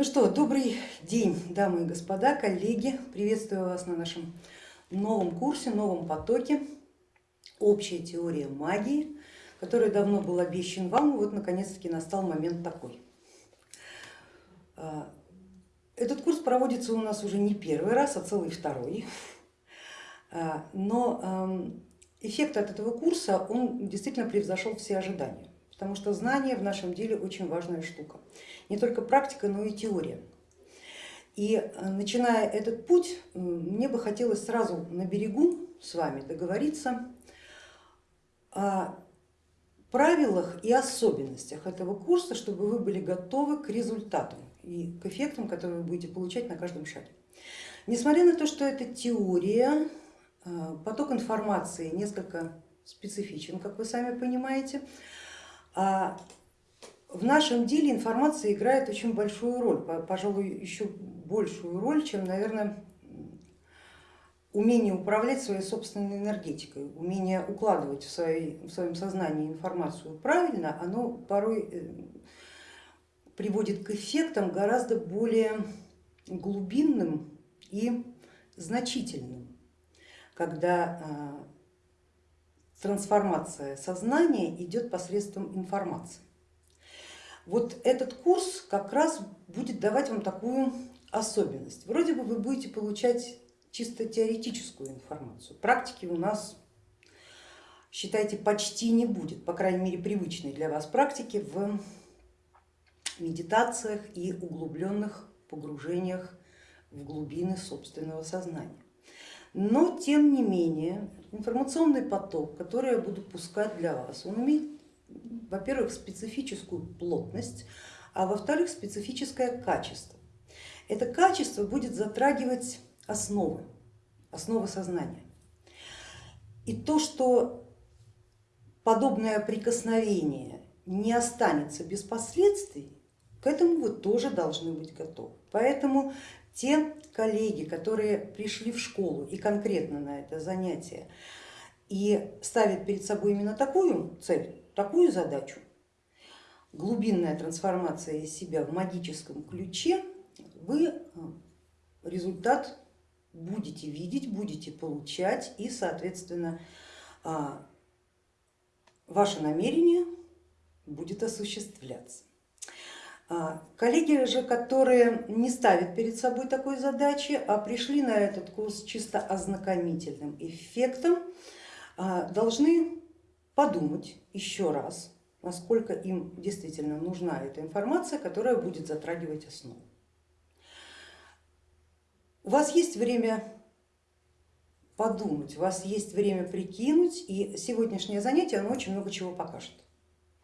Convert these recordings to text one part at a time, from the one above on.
Ну что, добрый день, дамы и господа, коллеги. Приветствую вас на нашем новом курсе, новом потоке «Общая теория магии», который давно был обещан вам, и вот наконец-таки настал момент такой. А, этот курс проводится у нас уже не первый раз, а целый второй. А, но эффект от этого курса, он действительно превзошел все ожидания потому что знание в нашем деле очень важная штука. Не только практика, но и теория. И э, начиная этот путь, мне бы хотелось сразу на берегу с вами договориться о правилах и особенностях этого курса, чтобы вы были готовы к результатам и к эффектам, которые вы будете получать на каждом шаге. Несмотря на то, что это теория, э, поток информации несколько специфичен, как вы сами понимаете, в нашем деле информация играет очень большую роль, пожалуй, еще большую роль, чем, наверное, умение управлять своей собственной энергетикой, умение укладывать в, своей, в своем сознании информацию правильно, оно порой э, приводит к эффектам гораздо более глубинным и значительным, когда а, трансформация сознания идет посредством информации. Вот этот курс как раз будет давать вам такую особенность. Вроде бы вы будете получать чисто теоретическую информацию, практики у нас считайте почти не будет, по крайней мере привычной для вас практики в медитациях и углубленных погружениях в глубины собственного сознания. Но тем не менее информационный поток, который я буду пускать для вас, он имеет, во-первых, специфическую плотность, а во-вторых, специфическое качество. Это качество будет затрагивать основы, основы сознания. И то, что подобное прикосновение не останется без последствий, к этому вы тоже должны быть готовы. Поэтому те коллеги, которые пришли в школу и конкретно на это занятие и ставят перед собой именно такую цель, такую задачу, глубинная трансформация из себя в магическом ключе, вы э, результат будете видеть, будете получать и, соответственно, а, ваше намерение будет осуществляться. А, коллеги же, которые не ставят перед собой такой задачи, а пришли на этот курс чисто ознакомительным эффектом, а, должны подумать еще раз, насколько им действительно нужна эта информация, которая будет затрагивать основу. У вас есть время подумать, у вас есть время прикинуть, и сегодняшнее занятие оно очень много чего покажет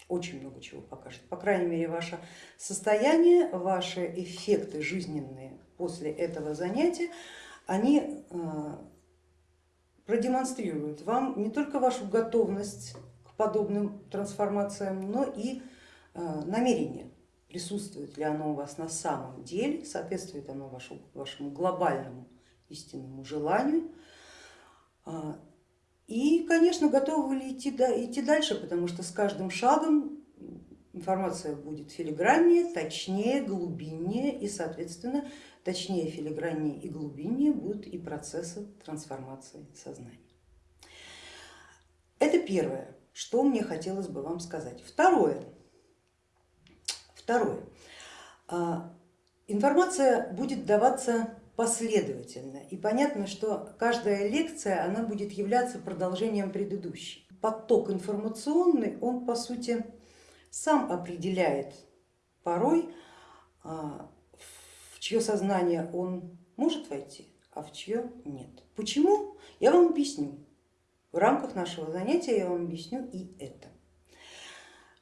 очень много чего покажет. По крайней мере, ваше состояние, ваши эффекты жизненные после этого занятия, они э, продемонстрируют вам не только вашу готовность к подобным трансформациям, но и э, намерение, присутствует ли оно у вас на самом деле, соответствует оно вашему, вашему глобальному истинному желанию э, и, конечно, готовы ли идти, идти дальше, потому что с каждым шагом информация будет филиграннее, точнее, глубиннее и, соответственно, точнее, филиграннее и глубиннее будут и процессы трансформации сознания. Это первое, что мне хотелось бы вам сказать. Второе, второе. А, информация будет даваться последовательно. И понятно, что каждая лекция она будет являться продолжением предыдущей. Поток информационный, он по сути сам определяет порой, а, в чье сознание он может войти, а в чье нет. Почему? Я вам объясню. В рамках нашего занятия я вам объясню и это.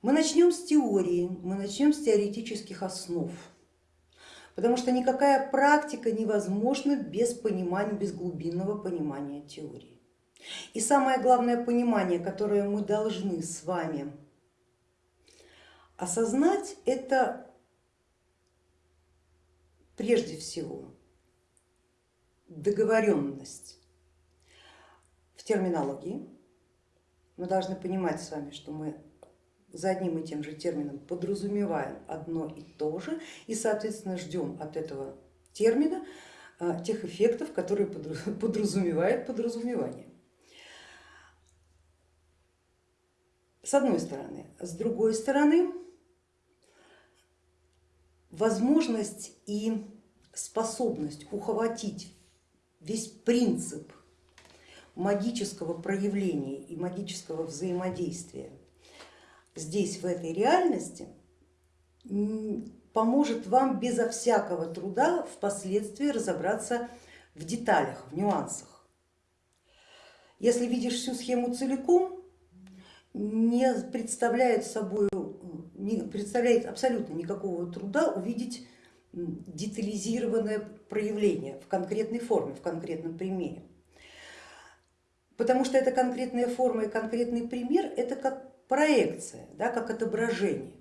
Мы начнем с теории, мы начнем с теоретических основ потому что никакая практика невозможна без понимания, без глубинного понимания теории. И самое главное понимание, которое мы должны с вами осознать, это прежде всего договоренность в терминологии. Мы должны понимать с вами, что мы за одним и тем же термином подразумеваем одно и то же и, соответственно, ждем от этого термина а, тех эффектов, которые подразумевает подразумевание. С одной стороны. С другой стороны, возможность и способность ухватить весь принцип магического проявления и магического взаимодействия здесь, в этой реальности, поможет вам безо всякого труда впоследствии разобраться в деталях, в нюансах. Если видишь всю схему целиком, не представляет собой, не представляет абсолютно никакого труда увидеть детализированное проявление в конкретной форме, в конкретном примере. Потому что эта конкретная форма и конкретный пример это как проекция, да, как отображение.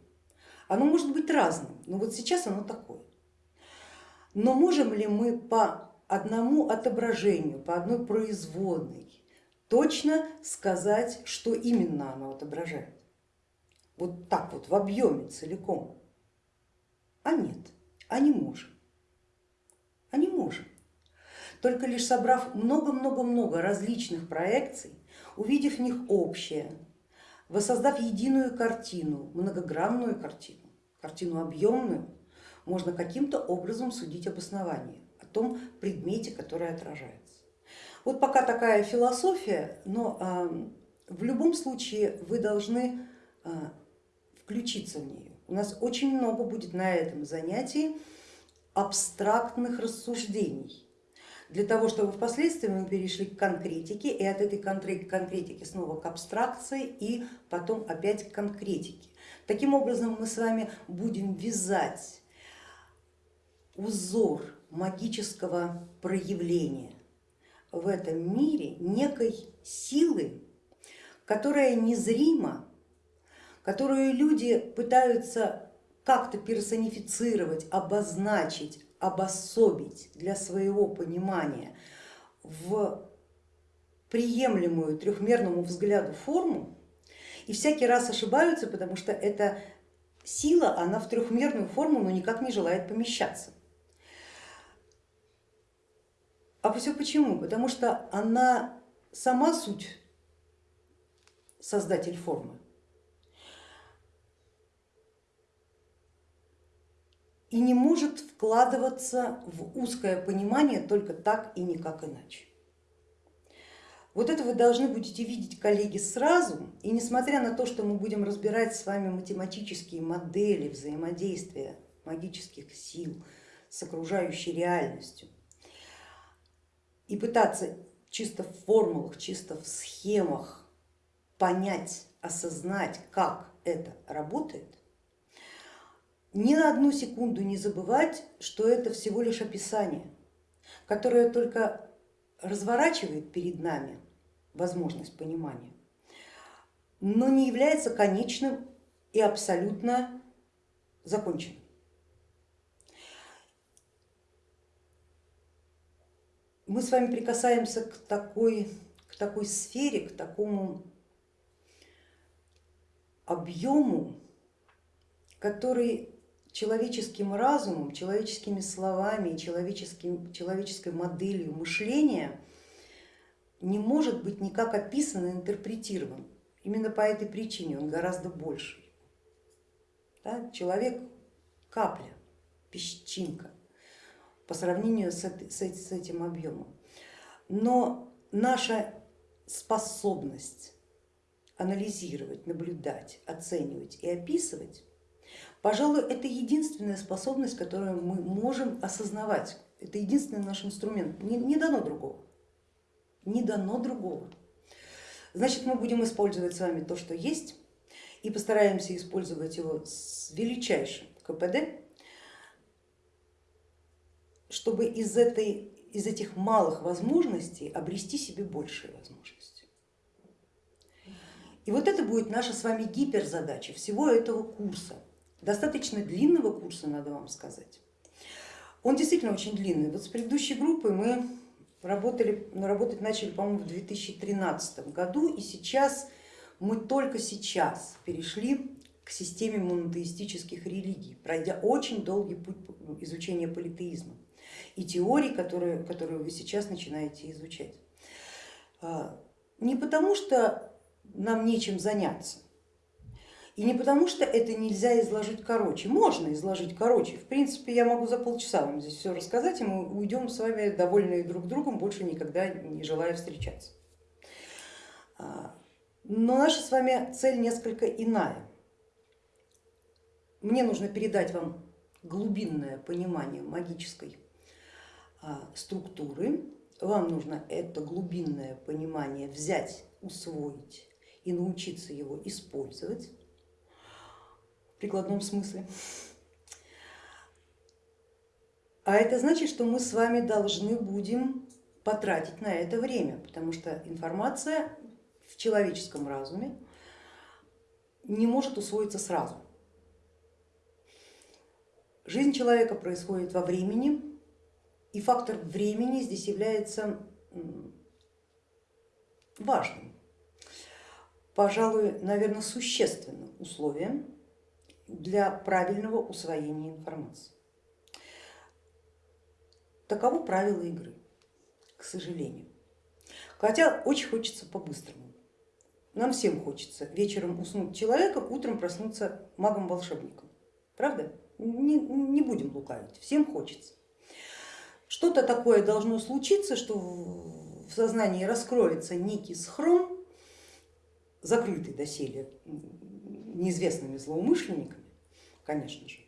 Оно может быть разным, но вот сейчас оно такое. Но можем ли мы по одному отображению, по одной производной точно сказать, что именно оно отображает? Вот так вот в объеме целиком. А нет, а не можем. А не можем. Только лишь собрав много-много-много различных проекций, увидев в них общее, воссоздав единую картину, многогранную картину, картину объемную, можно каким-то образом судить об основании, о том предмете, который отражается. Вот пока такая философия, но в любом случае вы должны а, включиться в нее. У нас очень много будет на этом занятии абстрактных рассуждений для того, чтобы впоследствии мы перешли к конкретике и от этой конкретики снова к абстракции и потом опять к конкретике. Таким образом мы с вами будем вязать узор магического проявления в этом мире некой силы, которая незрима, которую люди пытаются как-то персонифицировать, обозначить, обособить для своего понимания в приемлемую трехмерному взгляду форму и всякий раз ошибаются, потому что эта сила, она в трехмерную форму но никак не желает помещаться. А все почему? Потому что она сама суть создатель формы. И не может вкладываться в узкое понимание только так и никак иначе. Вот это вы должны будете видеть, коллеги, сразу, и несмотря на то, что мы будем разбирать с вами математические модели взаимодействия магических сил с окружающей реальностью и пытаться чисто в формулах, чисто в схемах понять, осознать, как это работает, ни на одну секунду не забывать, что это всего лишь описание, которое только разворачивает перед нами возможность понимания, но не является конечным и абсолютно законченным. Мы с вами прикасаемся к такой, к такой сфере, к такому объему, который человеческим разумом, человеческими словами, человеческим, человеческой моделью мышления не может быть никак описан и интерпретирован. Именно по этой причине он гораздо больше. Да? Человек капля, песчинка по сравнению с, с этим объемом. Но наша способность анализировать, наблюдать, оценивать и описывать Пожалуй, это единственная способность, которую мы можем осознавать. Это единственный наш инструмент, не, не дано другого. Не дано другого. Значит, мы будем использовать с вами то, что есть, и постараемся использовать его с величайшим КПД, чтобы из, этой, из этих малых возможностей обрести себе большие возможности. И вот это будет наша с вами гиперзадача всего этого курса достаточно длинного курса, надо вам сказать. Он действительно очень длинный. Вот с предыдущей группой мы работали, работать начали, по-моему, в 2013 году, и сейчас мы только сейчас перешли к системе монотеистических религий, пройдя очень долгий путь изучения политеизма и теорий, которые, которые вы сейчас начинаете изучать. А, не потому, что нам нечем заняться, и не потому, что это нельзя изложить короче, можно изложить короче. В принципе, я могу за полчаса вам здесь все рассказать, и мы уйдем с вами довольные друг другом, больше никогда не желая встречаться. А, но наша с вами цель несколько иная. Мне нужно передать вам глубинное понимание магической а, структуры, вам нужно это глубинное понимание взять, усвоить и научиться его использовать прикладном смысле. А это значит, что мы с вами должны будем потратить на это время, потому что информация в человеческом разуме не может усвоиться сразу. Жизнь человека происходит во времени, и фактор времени здесь является важным, пожалуй, наверное, существенным условием для правильного усвоения информации. Таково правило игры, к сожалению. Хотя очень хочется по-быстрому. Нам всем хочется вечером уснуть человеком, утром проснуться магом-волшебником. Правда? Не, не будем лукавить, всем хочется. Что-то такое должно случиться, что в сознании раскроется некий схрон, закрытый доселе неизвестными злоумышленниками, конечно же.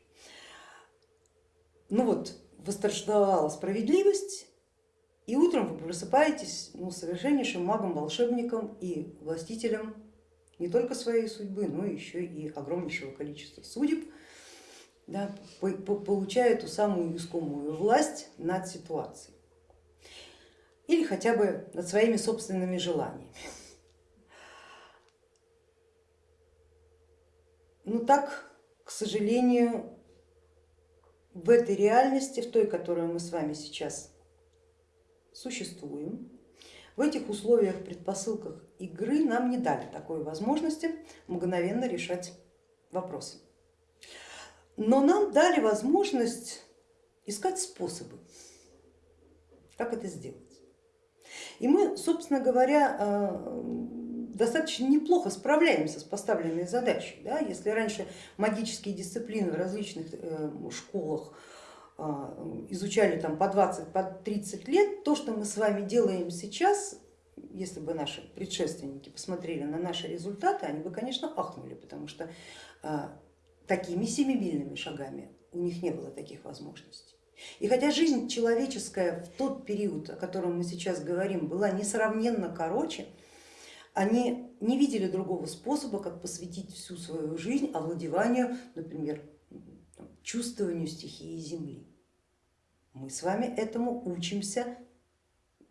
Ну вот, восторжествовала справедливость, и утром вы просыпаетесь ну, совершеннейшим магом, волшебником и властителем не только своей судьбы, но еще и огромнейшего количества судеб, да, получая ту самую искомую власть над ситуацией или хотя бы над своими собственными желаниями. Но ну так, к сожалению, в этой реальности, в той, которую мы с вами сейчас существуем, в этих условиях, предпосылках игры нам не дали такой возможности мгновенно решать вопросы. Но нам дали возможность искать способы, как это сделать. И мы, собственно говоря, э, достаточно неплохо справляемся с поставленной задачей. Да? Если раньше магические дисциплины в различных э, школах а, изучали там по 20, по 30 лет, то, что мы с вами делаем сейчас, если бы наши предшественники посмотрели на наши результаты, они бы, конечно, ахнули, потому что а, такими семимильными шагами у них не было таких возможностей. И хотя жизнь человеческая в тот период, о котором мы сейчас говорим, была несравненно короче, они не видели другого способа, как посвятить всю свою жизнь овладеванию, например, чувствованию стихии Земли. Мы с вами этому учимся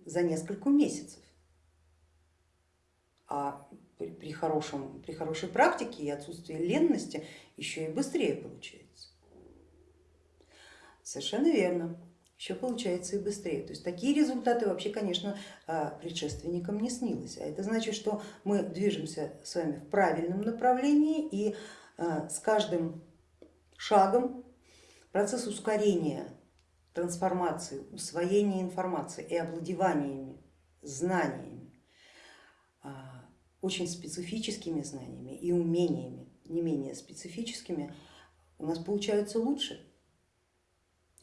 за несколько месяцев. А при, хорошем, при хорошей практике и отсутствии ленности еще и быстрее получается. Совершенно верно еще получается и быстрее. То есть такие результаты вообще, конечно, а, предшественникам не снилось. А это значит, что мы движемся с вами в правильном направлении и а, с каждым шагом процесс ускорения трансформации, усвоения информации и овладеваниями, знаниями, а, очень специфическими знаниями и умениями, не менее специфическими, у нас получается лучше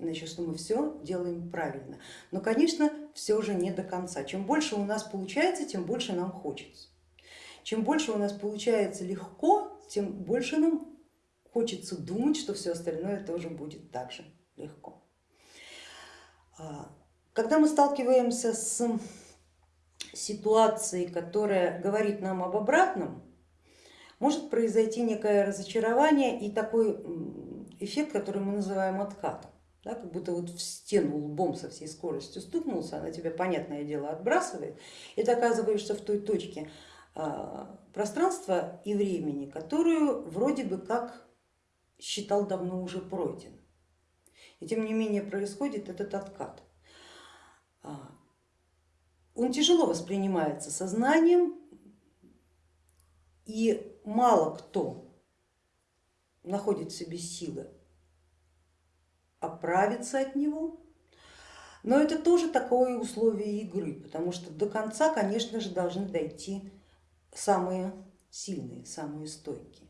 значит, что мы все делаем правильно. Но, конечно, все же не до конца. Чем больше у нас получается, тем больше нам хочется. Чем больше у нас получается легко, тем больше нам хочется думать, что все остальное тоже будет так же легко. А, когда мы сталкиваемся с ситуацией, которая говорит нам об обратном, может произойти некое разочарование и такой эффект, который мы называем откатом да, как будто вот в стену лбом со всей скоростью стукнулся, она тебя, понятное дело, отбрасывает, и ты оказываешься в той точке а, пространства и времени, которую вроде бы как считал давно уже пройден. И тем не менее происходит этот откат. А, он тяжело воспринимается сознанием, и мало кто находит в себе силы оправиться от него, но это тоже такое условие игры, потому что до конца, конечно же, должны дойти самые сильные, самые стойкие.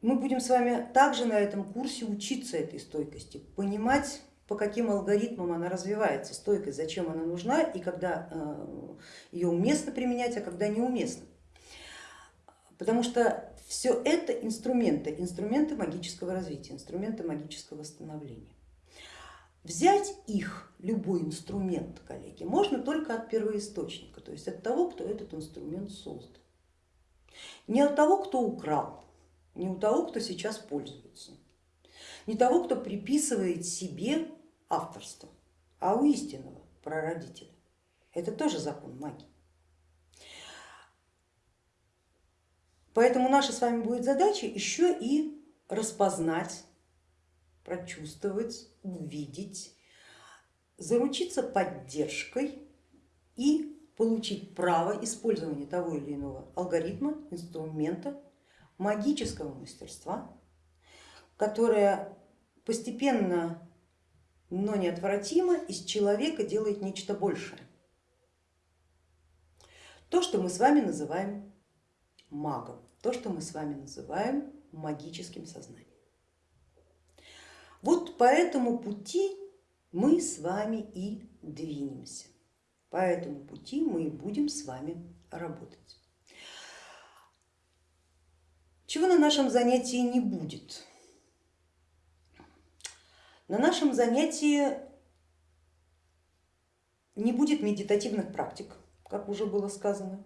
Мы будем с вами также на этом курсе учиться этой стойкости, понимать, по каким алгоритмам она развивается, стойкость, зачем она нужна и когда э, ее уместно применять, а когда неуместно. Потому что все это инструменты, инструменты магического развития, инструменты магического восстановления. Взять их, любой инструмент, коллеги, можно только от первоисточника, то есть от того, кто этот инструмент создал. Не от того, кто украл, не у того, кто сейчас пользуется, не того, кто приписывает себе авторство, а у истинного прародителя. Это тоже закон магии. Поэтому наша с вами будет задача еще и распознать, прочувствовать, увидеть, заручиться поддержкой и получить право использования того или иного алгоритма, инструмента, магического мастерства, которое постепенно, но неотвратимо из человека делает нечто большее. То, что мы с вами называем магом, то, что мы с вами называем магическим сознанием. Вот по этому пути мы с вами и двинемся, по этому пути мы и будем с вами работать. Чего на нашем занятии не будет? На нашем занятии не будет медитативных практик, как уже было сказано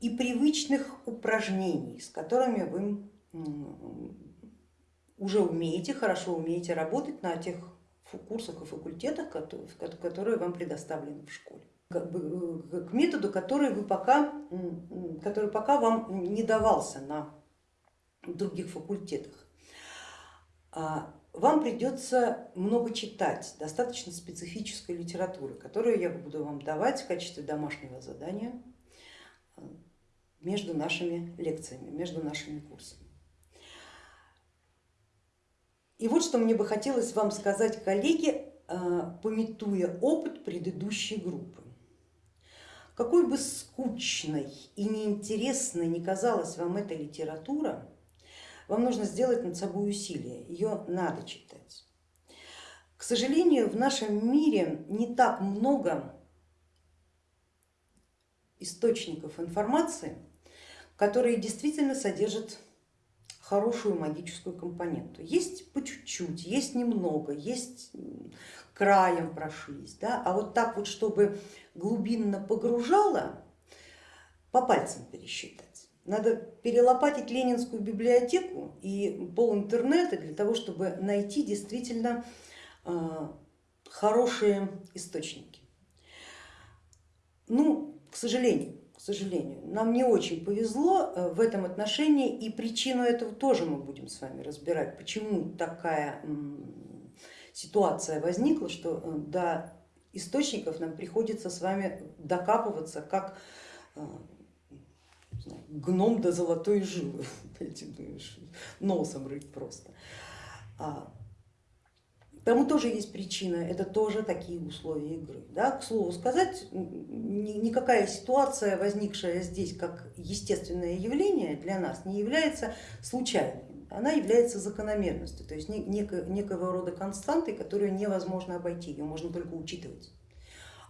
и привычных упражнений, с которыми вы уже умеете, хорошо умеете работать на тех курсах и факультетах, которые вам предоставлены в школе. К методу, который, вы пока, который пока вам не давался на других факультетах. А, вам придется много читать, достаточно специфической литературы, которую я буду вам давать в качестве домашнего задания между нашими лекциями, между нашими курсами. И вот что мне бы хотелось вам сказать, коллеги, э, пометуя опыт предыдущей группы. Какой бы скучной и неинтересной ни казалась вам эта литература, вам нужно сделать над собой усилие, ее надо читать. К сожалению, в нашем мире не так много источников информации, которые действительно содержат хорошую магическую компоненту. Есть по чуть-чуть, есть немного, есть краем прошлись, да? а вот так вот, чтобы глубинно погружало, по пальцам пересчитать. Надо перелопатить Ленинскую библиотеку и пол интернета для того, чтобы найти действительно э, хорошие источники. Ну, к сожалению, сожалению. Нам не очень повезло э, в этом отношении и причину этого тоже мы будем с вами разбирать, почему такая ситуация возникла, что э, до источников нам приходится с вами докапываться как э, гном до золотой жилы, носом рыть просто. Тому тоже есть причина, это тоже такие условия игры. Да? К слову сказать, никакая ситуация, возникшая здесь как естественное явление для нас, не является случайной, она является закономерностью, то есть некого рода константой, которую невозможно обойти, ее можно только учитывать.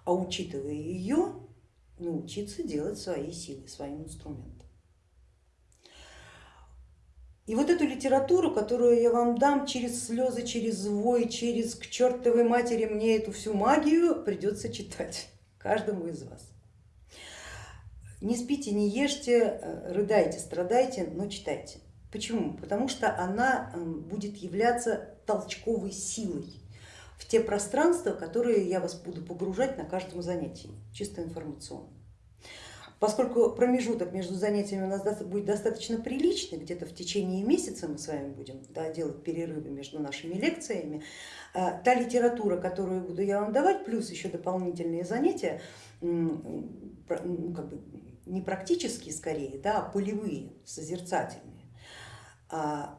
А учитывая ее, научиться делать свои силы, своим инструментом. И вот эту литературу, которую я вам дам через слезы, через вой, через к чертовой матери мне эту всю магию придется читать каждому из вас. Не спите, не ешьте, э, рыдайте, страдайте, но читайте. Почему? Потому что она будет являться толчковой силой в те пространства, которые я вас буду погружать на каждом занятии, чисто информационно. Поскольку промежуток между занятиями у нас будет достаточно приличный, где-то в течение месяца мы с вами будем да, делать перерывы между нашими лекциями, а, та литература, которую буду я вам давать, плюс еще дополнительные занятия, как бы не практические скорее, да, а полевые, созерцательные, а,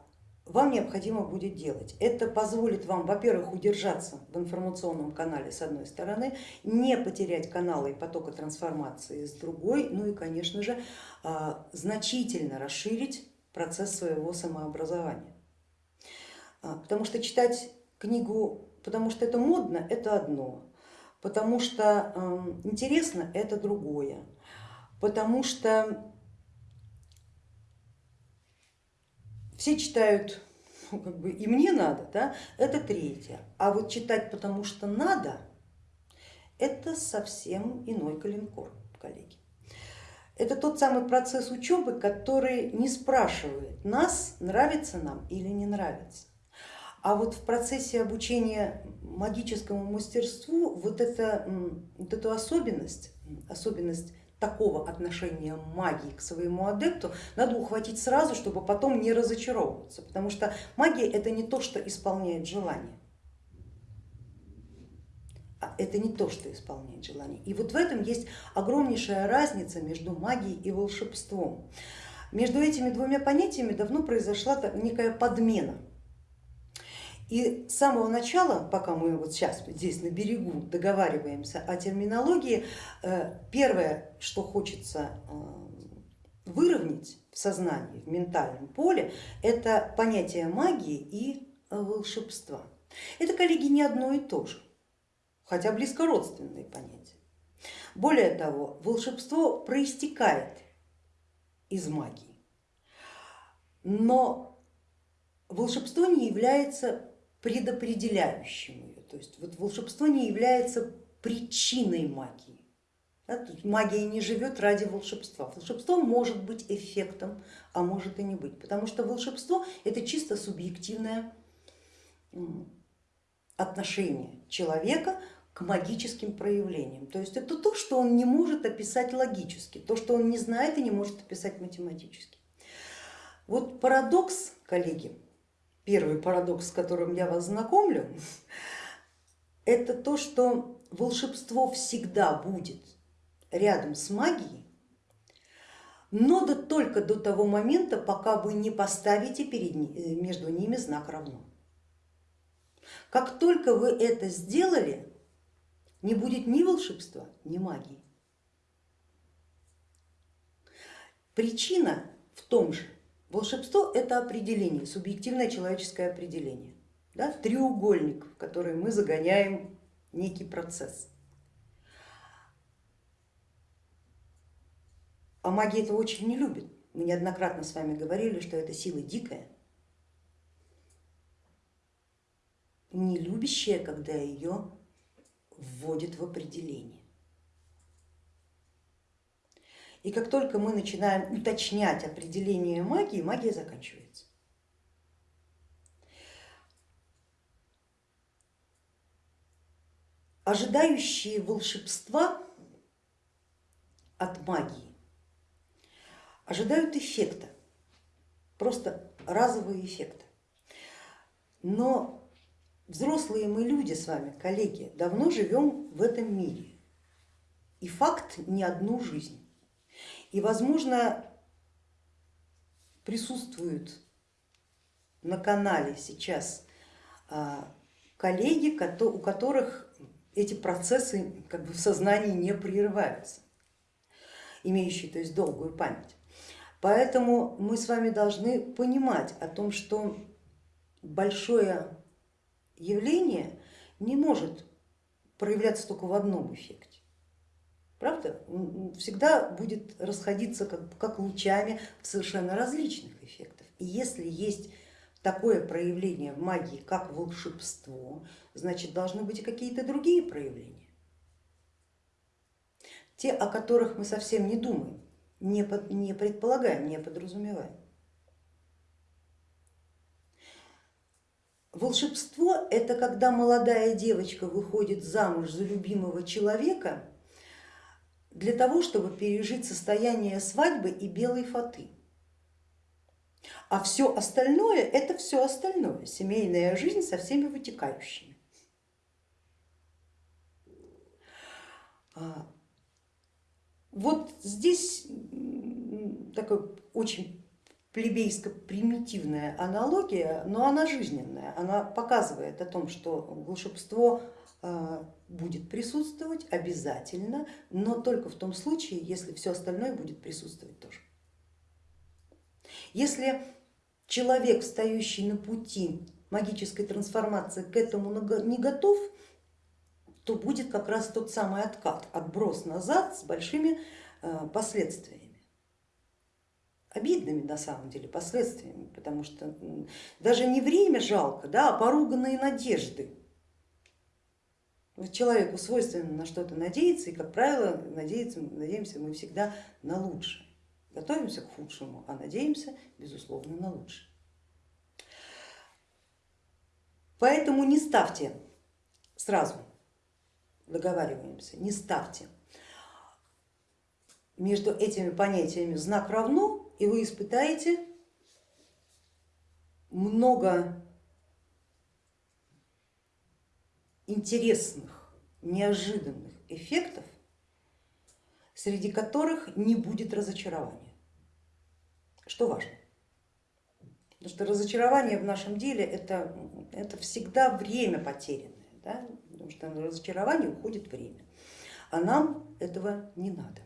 вам необходимо будет делать. Это позволит вам, во-первых, удержаться в информационном канале с одной стороны, не потерять каналы и потока трансформации с другой, ну и, конечно же, а, значительно расширить процесс своего самообразования. А, потому что читать книгу, потому что это модно, это одно, потому что интересно, это другое, потому что все читают, ну, как бы и мне надо, да, это третье. А вот читать потому что надо, это совсем иной калинкор, коллеги. Это тот самый процесс учебы, который не спрашивает нас, нравится нам или не нравится. А вот в процессе обучения магическому мастерству вот, это, вот эту особенность, особенность такого отношения магии к своему адепту надо ухватить сразу, чтобы потом не разочаровываться, потому что магия это не то, что исполняет желание. А это не то, что исполняет желание. И вот в этом есть огромнейшая разница между магией и волшебством. Между этими двумя понятиями давно произошла некая подмена. И с самого начала, пока мы вот сейчас здесь на берегу договариваемся о терминологии, э, первое, что хочется э, выровнять в сознании, в ментальном поле, это понятие магии и волшебства. Это, коллеги, не одно и то же, хотя близко родственные понятия. Более того, волшебство проистекает из магии, но волшебство не является предопределяющим ее. То есть вот волшебство не является причиной магии. Да? Магия не живет ради волшебства. Волшебство может быть эффектом, а может и не быть, потому что волшебство это чисто субъективное отношение человека к магическим проявлениям. То есть это то, что он не может описать логически, то, что он не знает и не может описать математически. Вот парадокс, коллеги, первый парадокс, с которым я вас знакомлю, это то, что волшебство всегда будет рядом с магией, но да только до того момента, пока вы не поставите перед, э, между ними знак равно. Как только вы это сделали, не будет ни волшебства, ни магии. Причина в том же, Волшебство это определение, субъективное человеческое определение, да, треугольник, в который мы загоняем некий процесс. А магия этого очень не любит. Мы неоднократно с вами говорили, что это сила дикая, не любящая, когда ее вводят в определение. И как только мы начинаем уточнять определение магии, магия заканчивается. Ожидающие волшебства от магии ожидают эффекта, просто разового эффекта. Но взрослые мы люди с вами, коллеги, давно живем в этом мире. И факт не одну жизнь. И, возможно, присутствуют на канале сейчас а, коллеги, у которых эти процессы как бы в сознании не прерываются, имеющие то есть долгую память. Поэтому мы с вами должны понимать о том, что большое явление не может проявляться только в одном эффекте. Правда? Всегда будет расходиться как, как лучами в совершенно различных эффектах. И если есть такое проявление в магии, как волшебство, значит должны быть и какие-то другие проявления. Те, о которых мы совсем не думаем, не, под, не предполагаем, не подразумеваем. Волшебство это когда молодая девочка выходит замуж за любимого человека для того, чтобы пережить состояние свадьбы и белой фаты. А все остальное это все остальное, семейная жизнь со всеми вытекающими. Вот здесь такая очень плебейско-примитивная аналогия, но она жизненная, она показывает о том, что волшебство а, будет присутствовать обязательно, но только в том случае, если все остальное будет присутствовать тоже. Если человек, стоящий на пути магической трансформации, к этому не готов, то будет как раз тот самый откат, отброс назад с большими а, последствиями обидными на самом деле последствиями, потому что даже не время жалко, да, а поруганные надежды. Человеку свойственно на что-то надеяться, и, как правило, надеяться, надеемся мы всегда на лучшее. Готовимся к худшему, а надеемся, безусловно, на лучшее. Поэтому не ставьте сразу, договариваемся, не ставьте между этими понятиями знак равно, и вы испытаете много интересных, неожиданных эффектов, среди которых не будет разочарования, что важно. Потому что разочарование в нашем деле это, это всегда время потерянное, да? потому что на разочарование уходит время, а нам этого не надо.